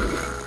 Ugh.